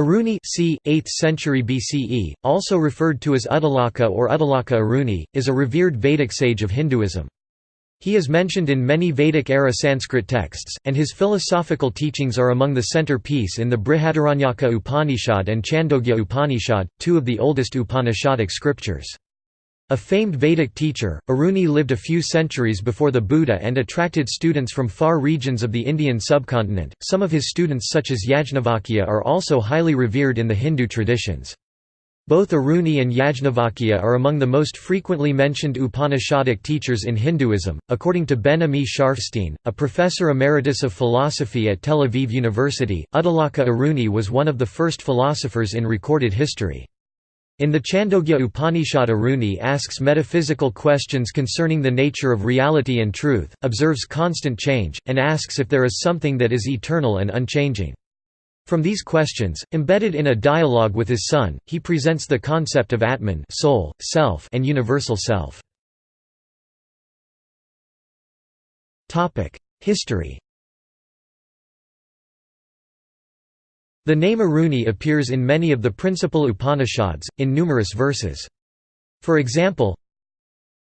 Aruni c. 8th century BCE, also referred to as Uddalaka or Uddalaka Aruni, is a revered Vedic sage of Hinduism. He is mentioned in many Vedic-era Sanskrit texts, and his philosophical teachings are among the centerpiece in the Brihadaranyaka Upanishad and Chandogya Upanishad, two of the oldest Upanishadic scriptures. A famed Vedic teacher, Aruni lived a few centuries before the Buddha and attracted students from far regions of the Indian subcontinent. Some of his students, such as Yajnavalkya, are also highly revered in the Hindu traditions. Both Aruni and Yajnavalkya are among the most frequently mentioned Upanishadic teachers in Hinduism. According to Ben Ami Scharfstein, a professor emeritus of philosophy at Tel Aviv University, Uddalaka Aruni was one of the first philosophers in recorded history. In the Chandogya Upanishad Aruni asks metaphysical questions concerning the nature of reality and truth, observes constant change, and asks if there is something that is eternal and unchanging. From these questions, embedded in a dialogue with his son, he presents the concept of Atman soul, self, and universal self. History The name Aruni appears in many of the principal Upanishads, in numerous verses. For example,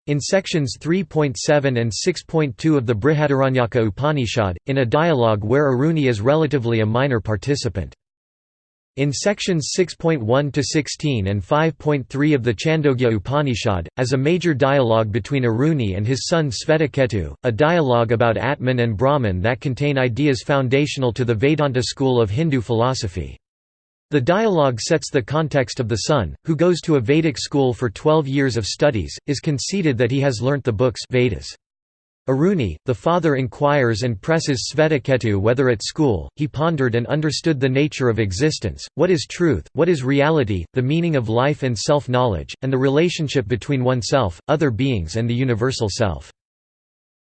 in sections 3.7 and 6.2 of the Brihadaranyaka Upanishad, in a dialogue where Aruni is relatively a minor participant. In sections 6.1 to 16 and 5.3 of the Chandogya Upanishad, as a major dialogue between Aruni and his son Svetaketu, a dialogue about Atman and Brahman that contain ideas foundational to the Vedanta school of Hindu philosophy. The dialogue sets the context of the son, who goes to a Vedic school for 12 years of studies, is conceded that he has learnt the books Vedas. Aruni, the father inquires and presses Svetaketu whether at school, he pondered and understood the nature of existence, what is truth, what is reality, the meaning of life and self-knowledge, and the relationship between oneself, other beings and the universal self.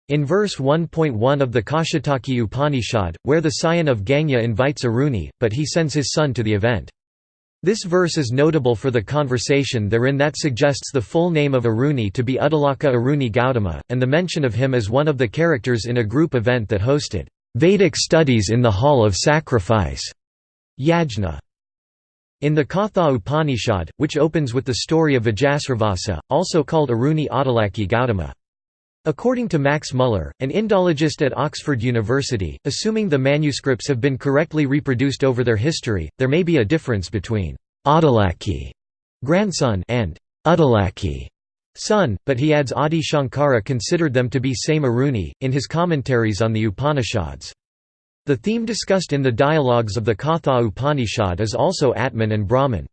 In verse 1.1 of the Kaushitaki Upanishad, where the scion of Ganga invites Aruni, but he sends his son to the event. This verse is notable for the conversation therein that suggests the full name of Aruni to be Uddalaka Aruni Gautama, and the mention of him as one of the characters in a group event that hosted Vedic studies in the Hall of Sacrifice. Yajna. In the Katha Upanishad, which opens with the story of Vajasravasa, also called Aruni Uddalaki Gautama. According to Max Muller, an Indologist at Oxford University, assuming the manuscripts have been correctly reproduced over their history, there may be a difference between Auddalaki grandson and Uddalaki son, but he adds Adi Shankara considered them to be same Aruni, in his commentaries on the Upanishads. The theme discussed in the dialogues of the Katha Upanishad is also Atman and Brahman.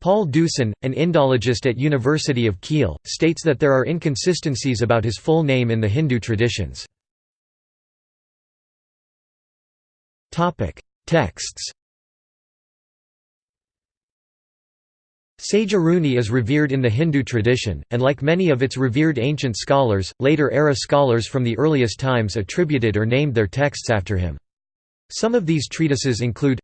Paul Deussen, an Indologist at University of Kiel, states that there are inconsistencies about his full name in the Hindu traditions. Texts Sage Aruni is revered in the Hindu tradition, and like many of its revered ancient scholars, later-era scholars from the earliest times attributed or named their texts after him. Some of these treatises include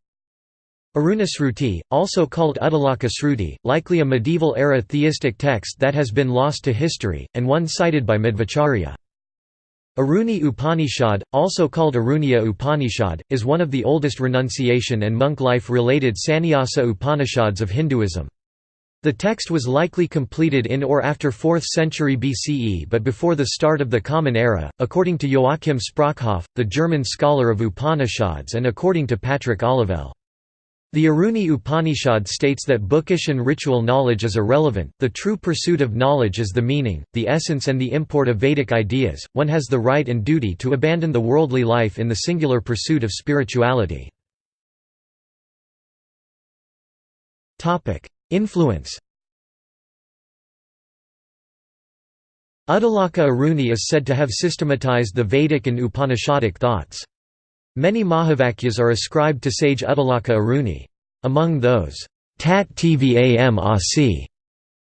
Arunasruti, also called Uddalaka Sruti, likely a medieval-era theistic text that has been lost to history, and one cited by Madhvacharya. Aruni Upanishad, also called Arunya Upanishad, is one of the oldest renunciation and monk life-related sannyasa Upanishads of Hinduism. The text was likely completed in or after 4th century BCE but before the start of the Common Era, according to Joachim Sprockhoff, the German scholar of Upanishads and according to Patrick Olivelle. The Aruni Upanishad states that bookish and ritual knowledge is irrelevant, the true pursuit of knowledge is the meaning, the essence and the import of Vedic ideas, one has the right and duty to abandon the worldly life in the singular pursuit of spirituality. Influence Uddalaka Aruni is said to have systematized the Vedic and Upanishadic thoughts. Many Mahavakyas are ascribed to sage Uddalaka Aruni. Among those, Tat Tvam Asi,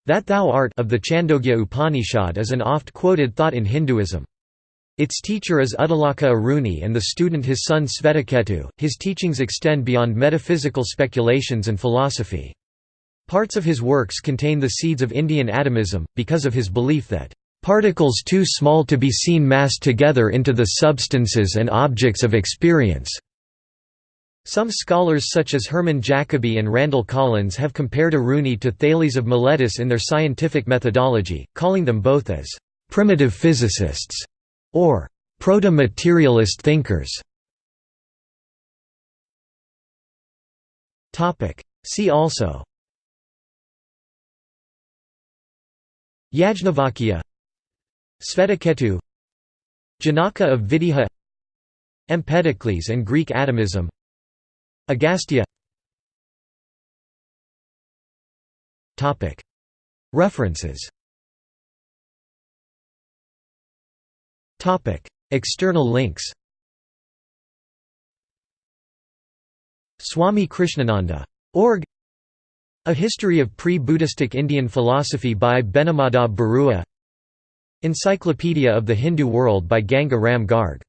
that thou art of the Chandogya Upanishad is an oft-quoted thought in Hinduism. Its teacher is Uddalaka Aruni and the student his son Svetaketu. His teachings extend beyond metaphysical speculations and philosophy. Parts of his works contain the seeds of Indian atomism, because of his belief that Particles too small to be seen massed together into the substances and objects of experience. Some scholars such as Hermann Jacobi and Randall Collins have compared Aruni to Thales of Miletus in their scientific methodology, calling them both as «primitive physicists» or «proto-materialist thinkers». See also Yajnavalkya Svetaketu Janaka of Videha Empedocles and Greek atomism Agastya. References. External links. Swami Krishnananda. Org. A History of Pre-Buddhistic Indian Philosophy by Benimadhav Barua. Encyclopedia of the Hindu World by Ganga Ram Garg